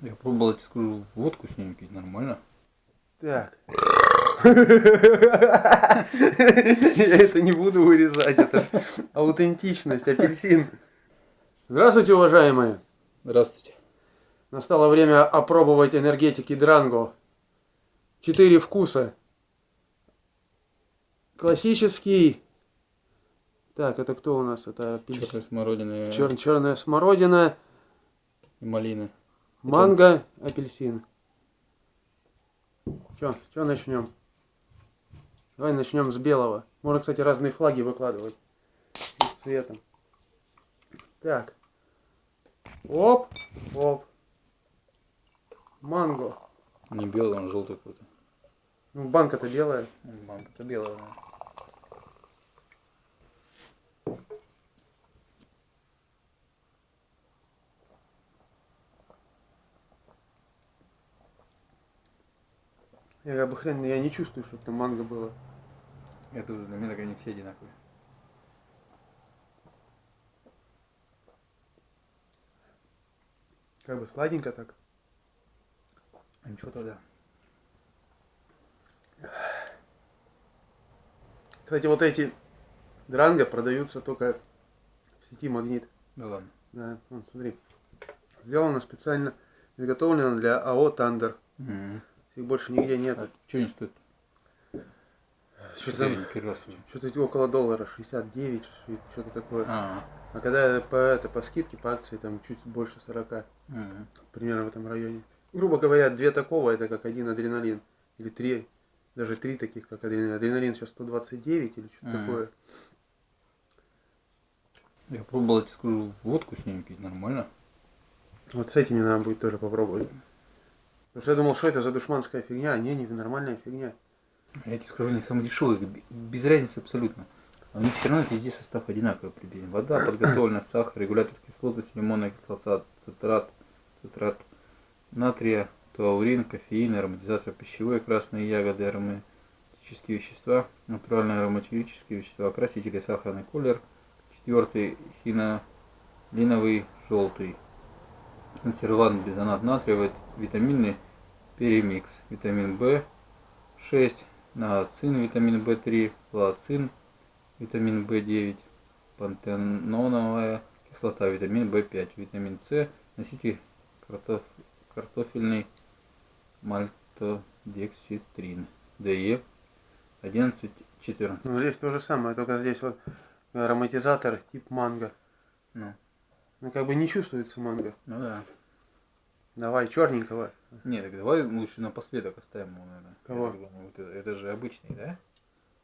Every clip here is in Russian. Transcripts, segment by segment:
Я пробовал, я тебе скажу, водку с ним пить нормально. Так. Я это не буду вырезать, это аутентичность, апельсин. Здравствуйте, уважаемые. Здравствуйте. Настало время опробовать энергетики Дранго. Четыре вкуса. Классический. Так, это кто у нас? Это апельсин. Черная смородина Чер- черная смородина, и малина. Манго, апельсин. Че, что начнем? Давай начнем с белого. Можно, кстати, разные флаги выкладывать. Цветом. Так. Оп, оп. Манго. Не белый, он желтый какой-то. Ну, банка-то белая. Банка-то белая. да. Я хрен, я не чувствую, чтобы там манго было. Это уже для меня они все одинаковые. Как бы сладенько так. А ничего тогда. Кстати, вот эти дранго продаются только в сети Магнит. Да ладно. Да, вон, смотри. Сделано специально, изготовлено для АО Тандер. Мгм. Их больше нигде А нет. что они стоят? Что-то, Что-то около доллара, 69, что-то такое. А, А когда по, это, по скидке, по акции, там чуть больше 40, мгм. примерно в этом районе. Грубо говоря, две такого, это как один адреналин. Или три, даже три таких, как адреналин. Адреналин сейчас 129 или что-то Мгм. такое. Я пробовал, я тебе скажу, водку с ним пить нормально. Вот с этими надо будет тоже попробовать. Потому что я думал, что это за душманская фигня, а не, не нормальная фигня. Я тебе скажу, они самые дешевые, б- без разницы абсолютно. У них все равно везде состав одинаковый приблизительно. Вода, подготовленная, сахар, регулятор кислотности, лимонная кислота, цитрат, цитрат натрия, туаурин, кофеин, ароматизатор пищевой, красные ягоды, ароматические вещества, натуральные ароматические вещества, красители, сахарный колер. Четвертый хинолиновый желтый. Консервант бизонат натриевый, витаминный перемикс. Витамин В 6, наоцин, витамин В3, лацин, витамин В9, пантеноновая кислота, витамин В5, витамин С, носитель картоф- картофельный мальтодекситрин, ДЕ 11-14. Ну, здесь то же самое, только здесь вот ароматизатор тип манго. Ну, Ну, как бы не чувствуется манго. ну да. Давай, черненького. Не, так давай лучше напоследок оставим его, наверное. Кого? Это, это же обычный, да?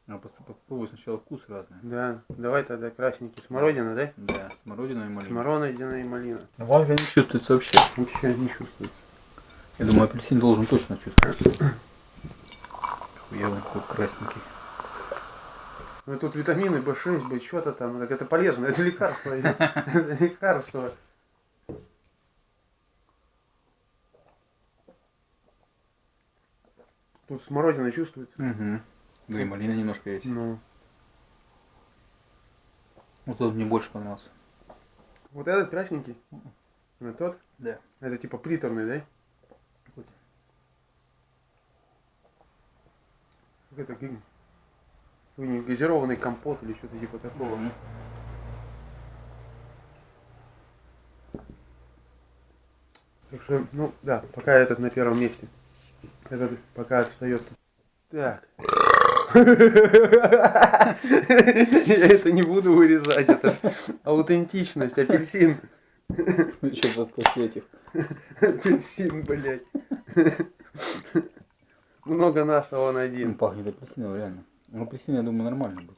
А попробуй сначала вкус разный. Да, давай тогда красненький. Смородина, да? Да, смородина и малина. Смородина и малина. Манго не чувствуется вообще. Вообще не чувствуется. Я думаю, апельсин должен точно чувствоваться. Я вот такой красненький. Ну, тут витамины, B6, B, что-то там. Так это полезно, это лекарство. Это лекарство. Тут смородина чувствуется. Угу. Да и малина немножко есть. Ну, Вот тот мне больше понравился. вот этот красненький. А тот? Да. Это типа приторный, да? Какой-то. Как это как- какой-нибудь газированный компот или что-то типа такого. Мгм. Так что, ну да, пока этот на первом месте. Этот пока отстает. Так. Я это не буду вырезать, это аутентичность, апельсин. Еще после этих. Апельсин, блядь. Много нас, а он Ну, один. пахнет апельсином, реально. Ну, апельсин, я думаю, нормально будет.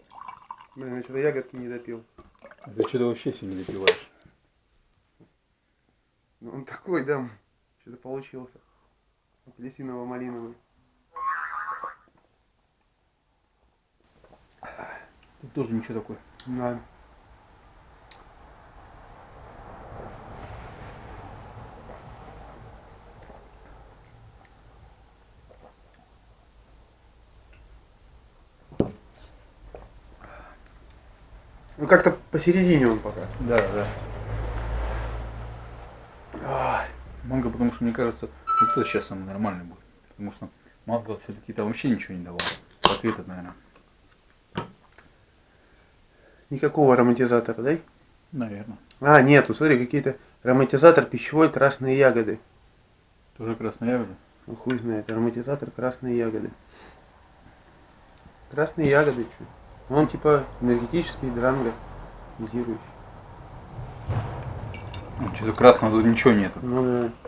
Блин, я что-то ягодки не допил. Ты что-то вообще все не допиваешь. Ну, Он такой, да, что-то получился. Апельсиново-малиновый. Тут тоже ничего такое. Да. Ну как-то посередине он пока. Да, да. Манго, потому что мне кажется, вот это сейчас самый нормальный будет. Потому что манго все-таки там вообще ничего не давал. Ответ это, наверное. Никакого ароматизатора, да? Наверное. А, нету, смотри, какие-то ароматизатор пищевой красные ягоды. Тоже красная ягода. Ну хуй знает, ароматизатор красные ягоды. Красные ягоды, что? Он типа энергетический дранго, газирующий. Ну, Что-то красного тут ничего нету. Ну да.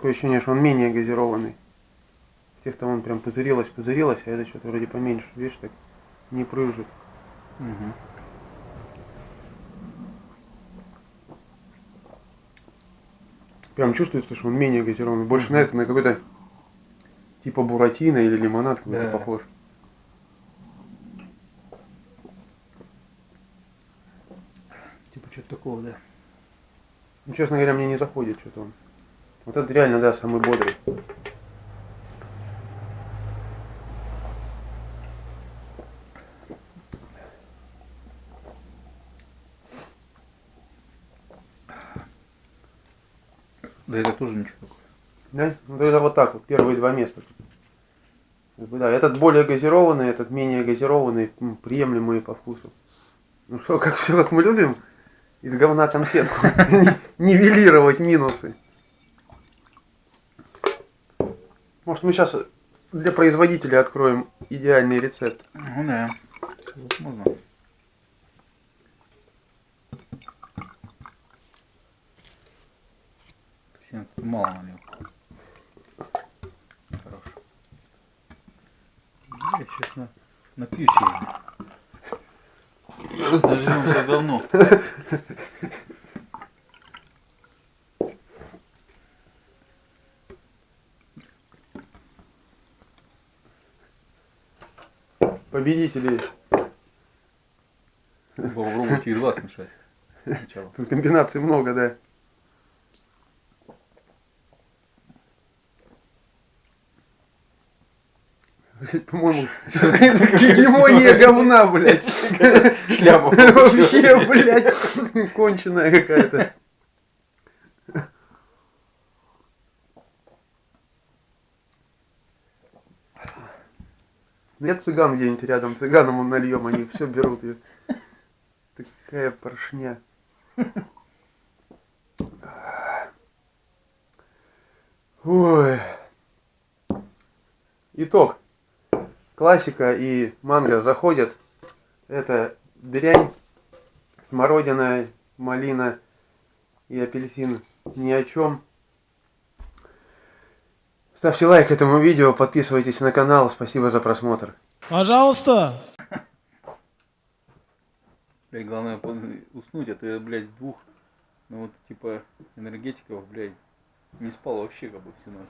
Такое ощущение, что он менее газированный. В тех там он прям пузырилось, пузырилось, а это что-то вроде поменьше, видишь, так не прыжет. Мгм. Прям чувствуется, что он менее газированный. Больше на это, на какой-то типа буратино или лимонад какой-то Да. похож. Типа что-то такого, да. Ну, честно говоря, мне не заходит что-то он. Вот это реально, да, самый бодрый. Да это тоже ничего такого. Да? Ну тогда вот так вот, первые два места. Да, этот более газированный, этот менее газированный, м, приемлемые по вкусу. Ну что, как все как мы любим, из говна конфетку. Нивелировать минусы. Может мы сейчас для производителя откроем идеальный рецепт. Ну да. Сильно тут мало налил. Хорош. Я сейчас на, напьюсь его. Нажмем говно. Победители. Попробуйте и два смешать. Сначала. Тут комбинаций много, да. По-моему, гегемония говна, блядь. Шляпу. Вообще, блядь, конченая какая-то. Нет цыган где-нибудь рядом, цыганам он нальем, они все берут ее. Такая поршня. Ой. Итог. Классика и манго заходят. Это дрянь, смородина, малина и апельсин ни о чем. Ставьте лайк этому видео, подписывайтесь на канал. Спасибо за просмотр. Пожалуйста. Блядь, главное уснуть, а ты, блядь, с двух, ну вот, типа, энергетиков, блядь, не спал вообще, как бы, всю ночь.